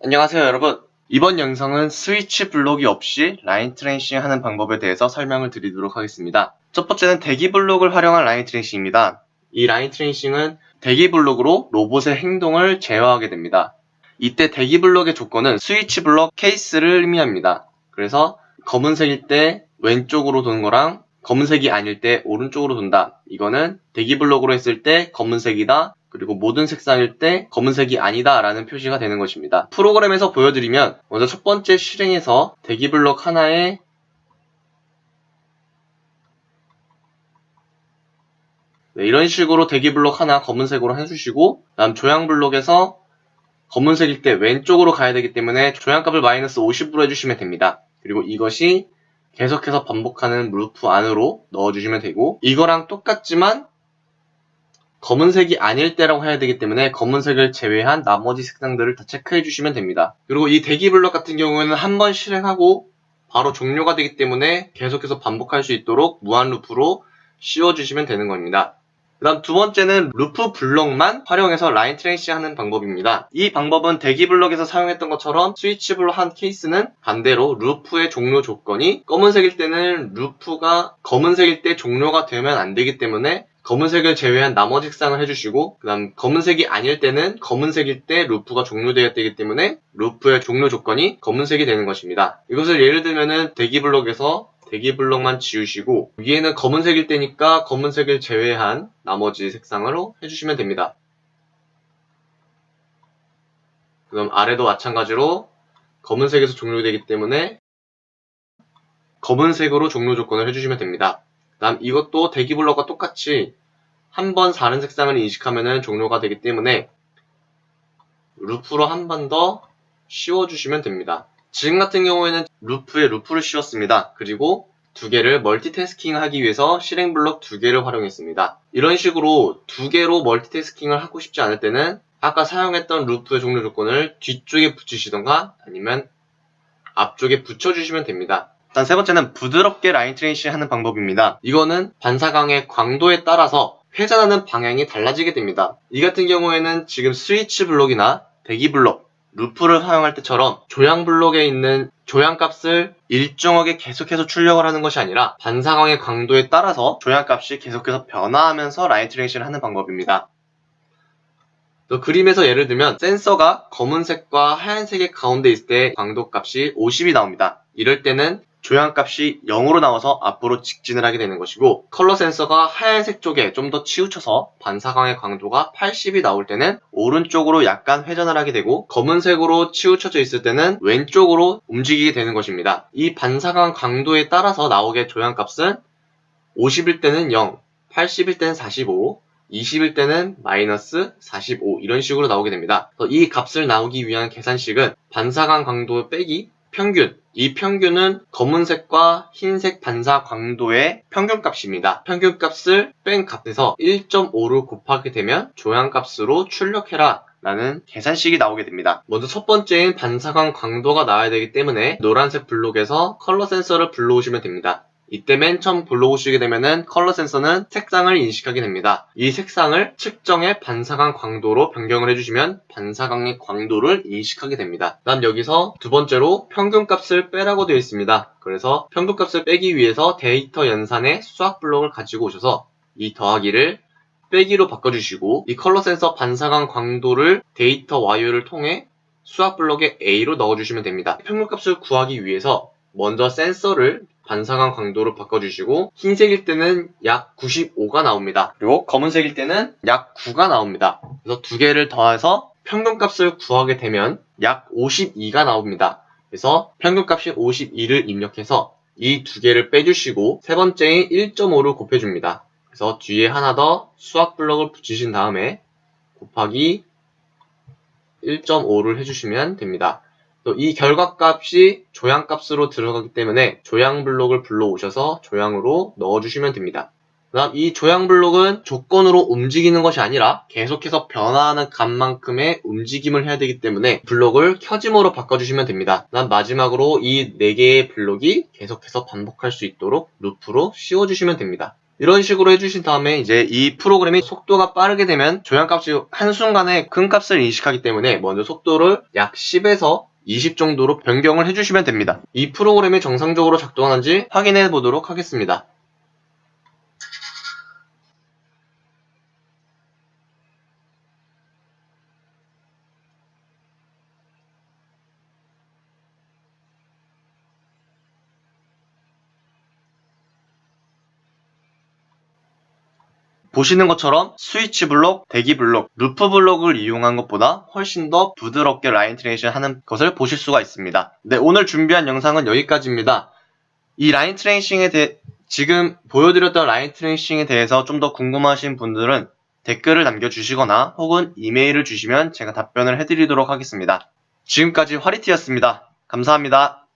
안녕하세요 여러분. 이번 영상은 스위치 블록이 없이 line tracing 하는 방법에 대해서 설명을 드리도록 하겠습니다. 첫 번째는 대기 블록을 활용한 line tracing입니다. 이 line tracing은 대기 블록으로 로봇의 행동을 제어하게 됩니다. 이때 대기 블록의 조건은 스위치 블록 케이스를 의미합니다. 그래서 검은색일 때 왼쪽으로 도는 거랑 검은색이 아닐 때 오른쪽으로 돈다. 이거는 대기 블록으로 했을 때 검은색이다 그리고 모든 색상일 때 검은색이 아니다 라는 표시가 되는 것입니다. 프로그램에서 보여드리면 먼저 첫 번째 실행에서 대기 블록 하나에 네, 이런 식으로 대기 블록 하나 검은색으로 해주시고 다음 조향 블록에서 검은색일 때 왼쪽으로 가야 되기 때문에 조향값을 마이너스 50으로 해주시면 됩니다. 그리고 이것이 계속해서 반복하는 루프 안으로 넣어주시면 되고 이거랑 똑같지만 검은색이 아닐 때라고 해야 되기 때문에 검은색을 제외한 나머지 색상들을 다 체크해 주시면 됩니다. 그리고 이 대기 블럭 같은 경우에는 한 번 실행하고 바로 종료가 되기 때문에 계속해서 반복할 수 있도록 무한 루프로 씌워주시면 되는 겁니다. 그 다음 두 번째는 루프 블럭만 활용해서 line tracing 하는 방법입니다. 이 방법은 대기 블럭에서 사용했던 것처럼 스위치 블럭 한 케이스는 반대로 루프의 종료 조건이 검은색일 때는 루프가 검은색일 때 종료가 되면 안 되기 때문에 검은색을 제외한 나머지 색상을 해주시고 그 다음 검은색이 아닐 때는 검은색일 때 루프가 종료되었기 때문에 루프의 종료 조건이 검은색이 되는 것입니다. 이것을 예를 들면은 대기 블록에서 대기 블록만 지우시고 위에는 검은색일 때니까 검은색을 제외한 나머지 색상으로 해주시면 됩니다. 그럼 아래도 마찬가지로 검은색에서 종료되기 때문에 검은색으로 종료 조건을 해주시면 됩니다. 다음 이것도 대기 블럭과 똑같이 한 번 다른 색상을 인식하면 종료가 되기 때문에 루프로 한 번 더 씌워주시면 됩니다. 지금 같은 경우에는 루프에 루프를 씌웠습니다. 그리고 두 개를 멀티태스킹 하기 위해서 실행 블럭 두 개를 활용했습니다. 이런 식으로 두 개로 멀티태스킹을 하고 싶지 않을 때는 아까 사용했던 루프의 종료 조건을 뒤쪽에 붙이시던가 아니면 앞쪽에 붙여주시면 됩니다. 일단 세 번째는 부드럽게 line tracing 하는 방법입니다. 이거는 반사광의 광도에 따라서 회전하는 방향이 달라지게 됩니다. 이 같은 경우에는 지금 스위치 블록이나 대기 블록, 루프를 사용할 때처럼 조향 블록에 있는 조향 값을 일정하게 계속해서 출력을 하는 것이 아니라 반사광의 광도에 따라서 조향 값이 계속해서 변화하면서 line tracing을 하는 방법입니다. 또 그림에서 예를 들면 센서가 검은색과 하얀색의 가운데 있을 때 광도 값이 50이 나옵니다. 이럴 때는 조향값이 0으로 나와서 앞으로 직진을 하게 되는 것이고 컬러 센서가 하얀색 쪽에 좀 더 치우쳐서 반사광의 광도가 80이 나올 때는 오른쪽으로 약간 회전을 하게 되고 검은색으로 치우쳐져 있을 때는 왼쪽으로 움직이게 되는 것입니다. 이 반사광 강도에 따라서 나오게 조향값은 50일 때는 0, 80일 때는 45, 20일 때는 마이너스 45 이런 식으로 나오게 됩니다. 이 값을 나오기 위한 계산식은 반사광 강도 빼기 평균 이 평균은 검은색과 흰색 반사 광도의 평균값입니다. 평균값을 뺀 값에서 1.5를 곱하게 되면 조향값으로 출력해라 라는 계산식이 나오게 됩니다. 먼저 첫 번째인 반사광 광도가 나와야 되기 때문에 노란색 블록에서 컬러 센서를 불러오시면 됩니다. 이때 맨 처음 불러오시게 되면은 컬러 센서는 색상을 인식하게 됩니다. 이 색상을 측정의 반사광 광도로 변경을 해주시면 반사광의 광도를 인식하게 됩니다. 다음 여기서 두 번째로 평균값을 빼라고 되어 있습니다. 그래서 평균값을 빼기 위해서 데이터 연산의 수학 블록을 가지고 오셔서 이 더하기를 빼기로 바꿔주시고 이 컬러 센서 반사광 광도를 데이터 와이어를 통해 수학 블록에 A로 넣어주시면 됩니다. 평균값을 구하기 위해서 먼저 센서를 반사광 강도로 바꿔주시고 흰색일 때는 약 95가 나옵니다. 그리고 검은색일 때는 약 9가 나옵니다. 그래서 두 개를 더해서 평균값을 구하게 되면 약 52가 나옵니다. 그래서 평균값이 52를 입력해서 이 두 개를 빼주시고 세 번째인 1.5를 곱해줍니다. 그래서 뒤에 하나 더 수학 블럭을 붙이신 다음에 곱하기 1.5를 해주시면 됩니다. 이 결과값이 조향값으로 들어가기 때문에 조향 블록을 불러오셔서 조향으로 넣어주시면 됩니다. 그다음 이 조향 블록은 조건으로 움직이는 것이 아니라 계속해서 변화하는 값만큼의 움직임을 해야 되기 때문에 블록을 켜짐으로 바꿔주시면 됩니다. 그다음 마지막으로 이 4개의 블록이 계속해서 반복할 수 있도록 루프로 씌워주시면 됩니다. 이런 식으로 해주신 다음에 이제 이 프로그램이 속도가 빠르게 되면 조향값이 한순간에 큰 값을 인식하기 때문에 먼저 속도를 약 10에서 20 정도로 변경을 해주시면 됩니다. 이 프로그램이 정상적으로 작동하는지 확인해 보도록 하겠습니다. 보시는 것처럼 스위치 블록, 대기 블록, 루프 블록을 이용한 것보다 훨씬 더 부드럽게 line tracing 하는 것을 보실 수가 있습니다. 네, 오늘 준비한 영상은 여기까지입니다. 이 line tracing에 대해 지금 보여드렸던 line tracing에 대해서 좀 더 궁금하신 분들은 댓글을 남겨주시거나 혹은 이메일을 주시면 제가 답변을 해드리도록 하겠습니다. 지금까지 화리티였습니다. 감사합니다.